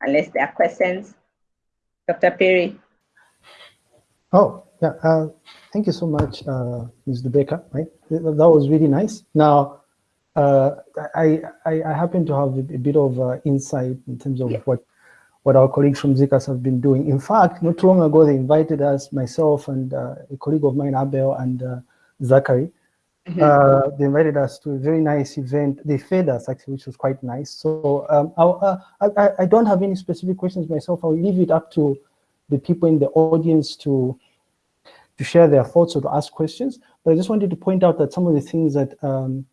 unless there are questions. Dr. Perry. Oh, yeah. Uh, thank you so much, uh, Ms. Baker. Right, that was really nice. Now, uh, I, I, I happen to have a, bit of uh, insight in terms of yeah. what what our colleagues from ZCAS have been doing. In fact, not long ago, they invited us, myself and uh, a colleague of mine, Abel and uh, Zachary. Mm -hmm. they invited us to a very nice event. They fed us actually, which was quite nice. So um, I, I don't have any specific questions myself. I'll leave it up to the people in the audience to to share their thoughts or to ask questions. But I just wanted to point out that some of the things that um,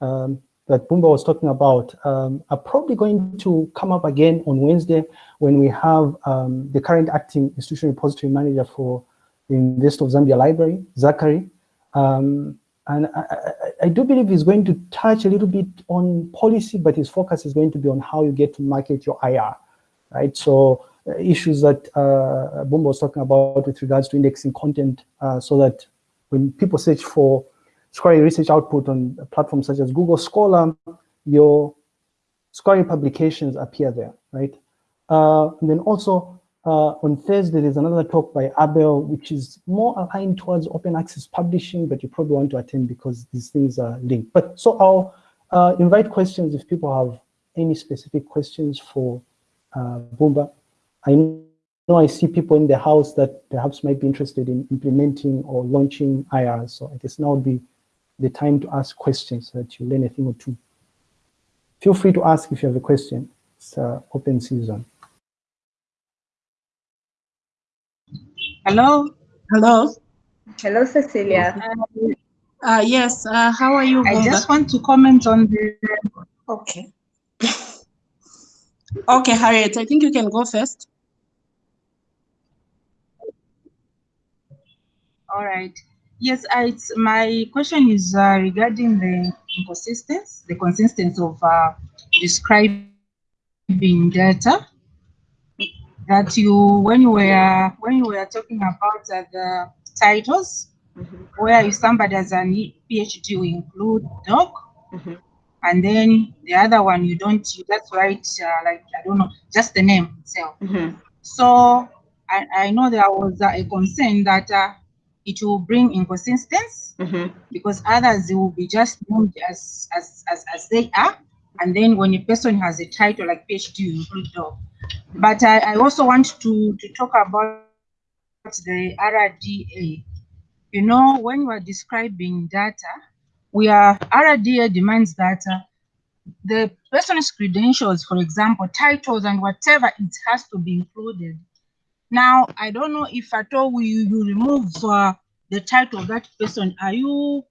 um, that Bumba was talking about um, are probably going to come up again on Wednesday when we have um, the current acting institution repository manager for the University of Zambia Library, Zachary. Um, and I, I, I, do believe he's going to touch a little bit on policy, but his focus is going to be on how you get to market your IR, right? So uh, issues that uh, Bumba was talking about with regards to indexing content uh, so that when people search for Scholarly research output on platforms such as Google Scholar, your scholarly publications appear there, right? Uh, and then also uh, on Thursday, there's another talk by Abel, which is more aligned towards open access publishing, but you probably want to attend because these things are linked. But so I'll uh, invite questions if people have any specific questions for uh, Bumba. I know I see people in the house that perhaps might be interested in implementing or launching IR. So I guess now would be the time to ask questions so that you learn a thing or two. Feel free to ask if you have a question. It's open season. Hello. Hello. Hello, Cecilia. Uh, uh, yes, uh, how are you? I just want to comment on the, okay. okay, Harriet, I think you can go first. All right. Yes, I, my question is uh, regarding the inconsistency, the consistency of uh, describing data that you when you were when you were talking about uh, the titles mm -hmm. where if somebody has a PhD you include doc mm -hmm. and then the other one you don't you just write uh, like I don't know just the name itself. Mm -hmm. So I, I know there was a concern that uh, it will bring inconsistency mm-hmm. because others will be just named as, as, as, as they are. And then when a person has a title like PhD, you include dog. But I, I also want to, to talk about the RDA. You know, when you are describing data, we are RDA demands data. The person's credentials, for example, titles and whatever, it has to be included. Now, I don't know if at all we you remove uh, the title of that person. Are you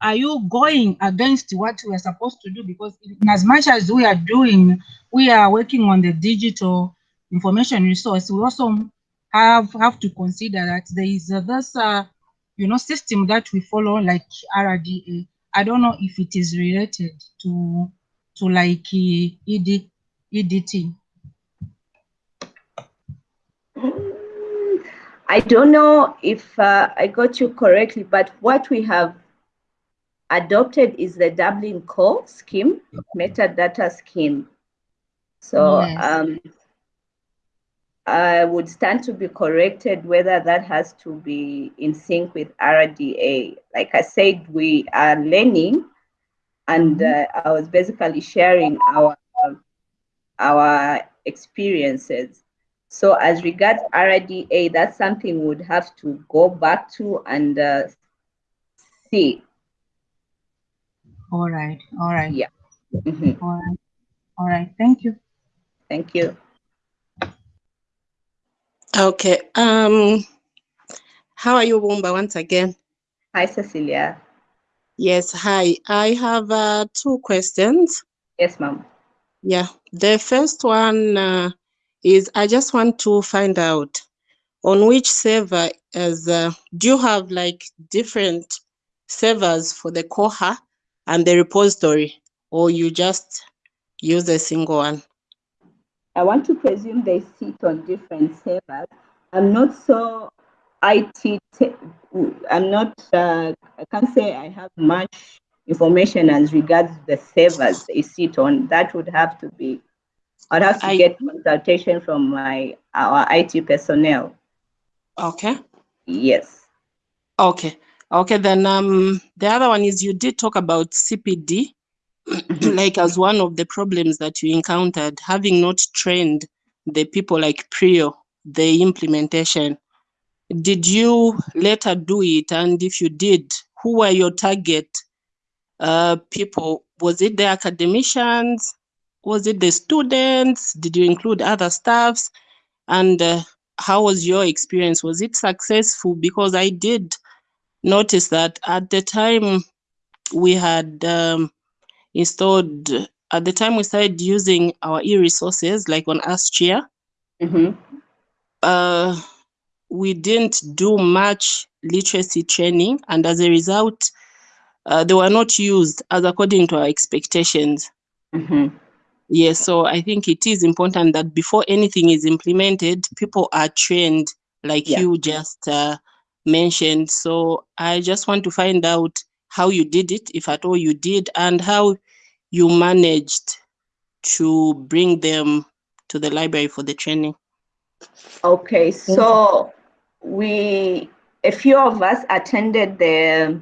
are you going against what we are supposed to do? Because in as much as we are doing, we are working on the digital information resource. We also have have to consider that there is uh, this uh, you know system that we follow like RDA. I don't know if it is related to to like ED, EDT. I don't know if uh, I got you correctly, but what we have adopted is the Dublin Core scheme, metadata scheme. So yes. um, I would stand to be corrected whether that has to be in sync with RDA. Like I said, we are learning, and mm-hmm. uh, I was basically sharing our our experiences. So as regards RDA, that's something we'd have to go back to and uh, see. All right, all right. Yeah. Mm -hmm. All right, all right. Thank you. Thank you. Okay. Um, how are you, Bumba, once again? Hi, Cecilia. Yes, hi. I have uh, two questions. Yes, ma'am. Yeah. The first one, uh, is I just want to find out on which server as uh, do you have like different servers for the Koha and the repository or you just use a single one? I want to presume they sit on different servers. I'm not so IT, I'm not, uh, I can't say I have much information as regards the servers they sit on. That would have to be I'd have to I- get consultation from my our IT personnel. Okay. Yes. Okay. Okay. Then um, the other one is you did talk about CPD, like as one of the problems that you encountered, having not trained the people like Prio, the implementation. Did you later do it? And if you did, who were your target uh, people? Was it the academicians? Was it the students? Did you include other staffs? And uh, how was your experience? Was it successful? Because I did notice that at the time we had um, installed, at the time we started using our e-resources like on AskChair, hmm uh, we didn't do much literacy training, and as a result, uh, they were not used as according to our expectations. hmm Yes, so I think it is important that before anything is implemented, people are trained, like Yeah. you just uh, mentioned. So I just want to find out how you did it, if at all you did, and how you managed to bring them to the library for the training. Okay, so we, a few of us attended the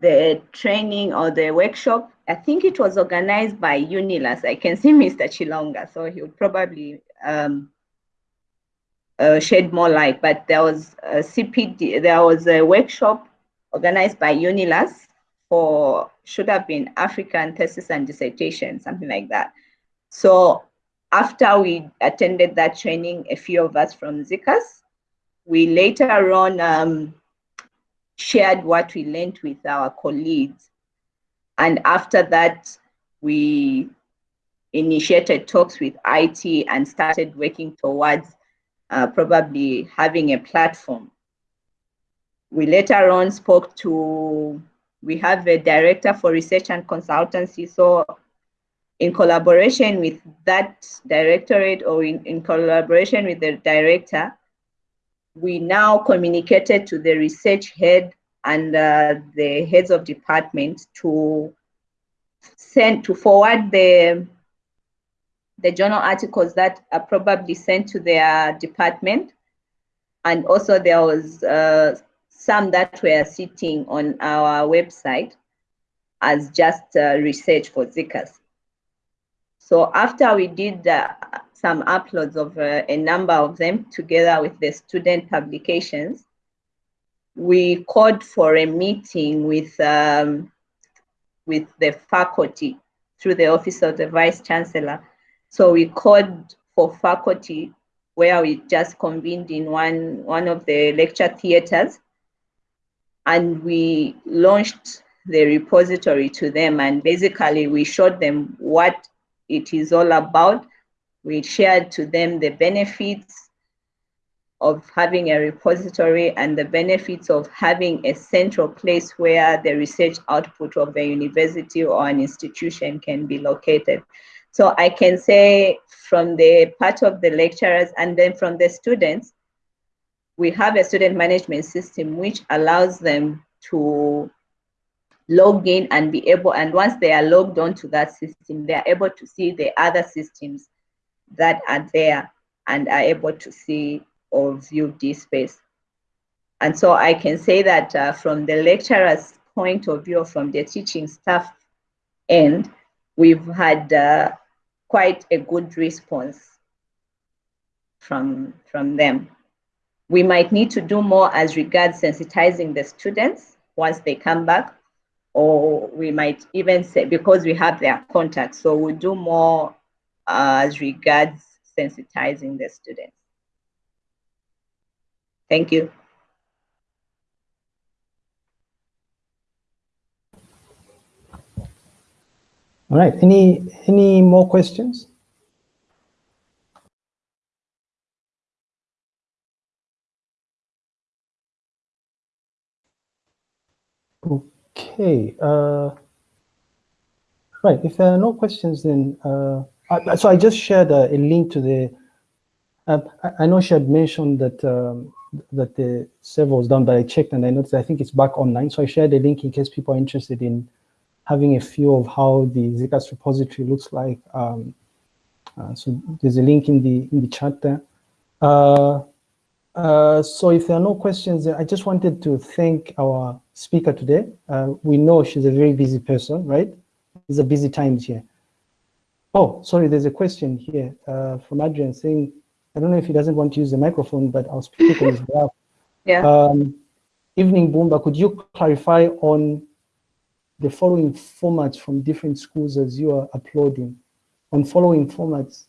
the training or the workshop. I think it was organized by Unilas. I can see Mr. Chilonga, so he would probably um, uh, shed more light. But there was a CPD, there was a workshop organized by Unilas for should have been African thesis and dissertation, something like that. So after we attended that training, a few of us from ZCAS, we later on um, shared what we learned with our colleagues. And after that, we initiated talks with IT and started working towards uh, probably having a platform. We later on spoke to, we have a director for research and consultancy. So in collaboration with that directorate or in, in collaboration with the director, we now communicated to the research head and uh, the heads of department to send to forward the the journal articles that are probably sent to their department and also there was uh, some that were sitting on our website as just uh, research for ZCAS. So after we did uh, some uploads of uh, a number of them together with the student publications, we called for a meeting with um, with the faculty through the office of the vice chancellor. So we called for faculty where we just convened in one one of the lecture theaters, and we launched the repository to them. And basically, we showed them what it is all about. We shared to them the benefits of having a repository and the benefits of having a central place where the research output of the university or an institution can be located. So I can say from the part of the lecturers and then from the students, we have a student management system which allows them to log in and be able, and once they are logged onto that system, they are able to see the other systems that are there and are able to see or view this space. And so I can say that uh, from the lecturer's point of view, from the teaching staff end, we've had uh, quite a good response from, from them. We might need to do more as regards sensitizing the students once they come back, or we might even say, because we have their contact, so we'll do more uh, as regards sensitizing the students. Thank you. All right. Any any more questions? Okay. Uh, right. If there are no questions, then uh, I, so I just shared a, a link to the. Uh, I, I know she had mentioned that um, that the server was down, but I checked and I noticed I think it's back online. So I shared a link in case people are interested in having a feel of how the ZCAS repository looks like. Um, Uh, so there's a link in the in the chat there. Uh, uh, so if there are no questions, I just wanted to thank our speaker today. Uh, we know she's a very busy person, right? It's a busy times here. Oh, sorry, there's a question here uh, from Adrian saying, I don't know if he doesn't want to use the microphone, but I'll speak on his behalf. Yeah. Um, evening, Bumba, could you clarify on the following formats from different schools as you are uploading? On following formats,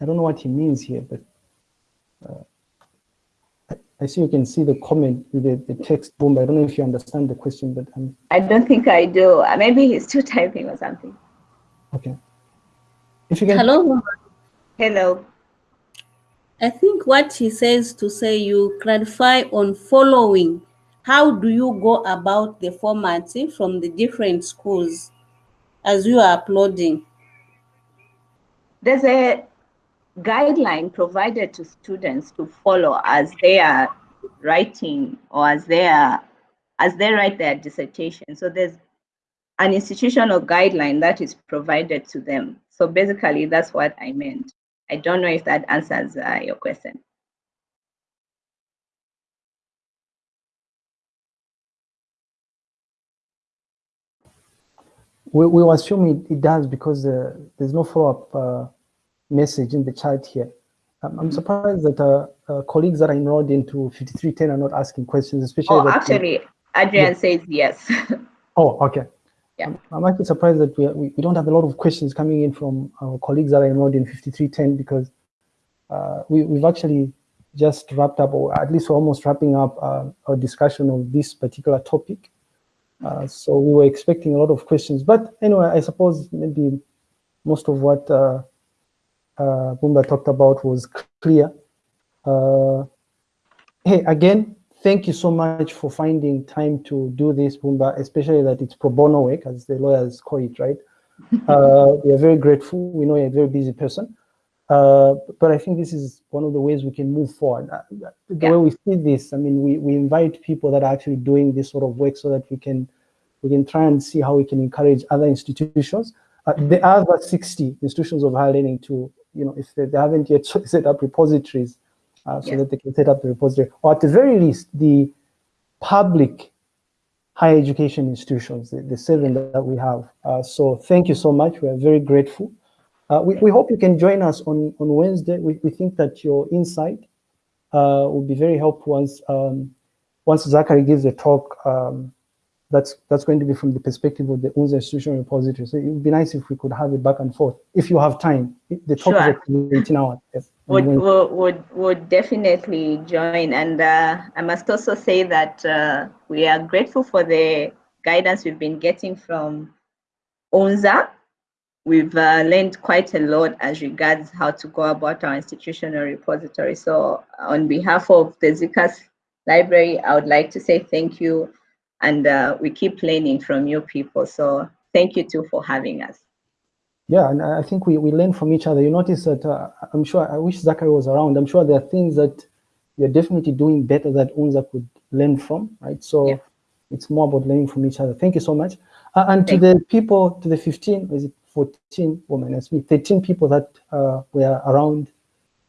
I don't know what he means here, but uh, I, I see you can see the comment with the, the text Bumba. I don't know if you understand the question, but I'm I don't think I do. Uh, Maybe he's still typing or something. okay. If you can, Hello. Hello. I think what he says to say you clarify on following. How do you go about the formatting from the different schools as you are uploading? There's a guideline provided to students to follow as they are writing or as they are as they write their dissertation. So there's an institutional guideline that is provided to them. So basically, that's what I meant. I don't know if that answers uh, your question. We, we will assume it, it does because uh, there's no follow-up uh, message in the chat here. Um, I'm surprised that uh, uh, colleagues that are enrolled into 5310 are not asking questions, especially Oh, actually, Adrian says yes. Oh, okay. Yeah. I'm, I'm actually surprised that we, we, we don't have a lot of questions coming in from our colleagues that are enrolled in 5310 because uh, we, we've actually just wrapped up, or at least we're almost wrapping up uh, our discussion of this particular topic. Uh, so we were expecting a lot of questions, but anyway, I suppose maybe most of what uh, uh, Bumba talked about was clear. Uh, hey, again, thank you so much for finding time to do this, Bumba, especially that it's pro bono work, as the lawyers call it, right? uh, we are very grateful. We know you're a very busy person. Uh, but I think this is one of the ways we can move forward. Uh, the Yeah. way we see this, I mean, we, we invite people that are actually doing this sort of work so that we can we can try and see how we can encourage other institutions. Uh, are about 60 institutions of higher learning to, you know, if they, they haven't yet set up repositories uh, so Yeah. that they can set up the repository, or at the very least, the public higher education institutions, the, the seven that we have. Uh, so thank you so much. We are very grateful. Uh, we, we hope you can join us on, on Wednesday. We, we think that your insight uh, will be very helpful once, um, once Zachary gives a talk um, that's that's going to be from the perspective of the UNZA institutional repository. So it would be nice if we could have it back and forth, if you have time. The talk Sure. is actually 18 hours. Yes. would, would, would, would definitely join. And uh, I must also say that uh, we are grateful for the guidance we've been getting from UNZA. We've uh, learned quite a lot as regards how to go about our institutional repository. So on behalf of the ZCAS library, I would like to say thank you. And uh, we keep learning from you people. So thank you too for having us. Yeah, and I think we, we learn from each other. You notice that uh, I'm sure, I wish Zachary was around. I'm sure there are things that you're definitely doing better that UNZA could learn from, right? So Yeah. it's more about learning from each other. Thank you so much. Uh, and to Thank the people, to the 15, is it 14, or minus me, 13 people that uh, were around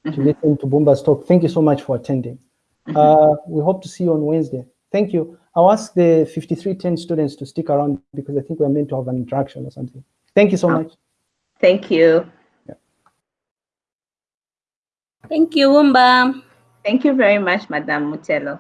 to Mhm. listen to Bumba's talk, thank you so much for attending. Mhm. Uh, we hope to see you on Wednesday. Thank you. I'll ask the 5310 students to stick around because I think we're meant to have an interaction or something. Thank you so Oh. much. Thank you. Thank you, Wumba. Thank you very much, Madam Mutelo.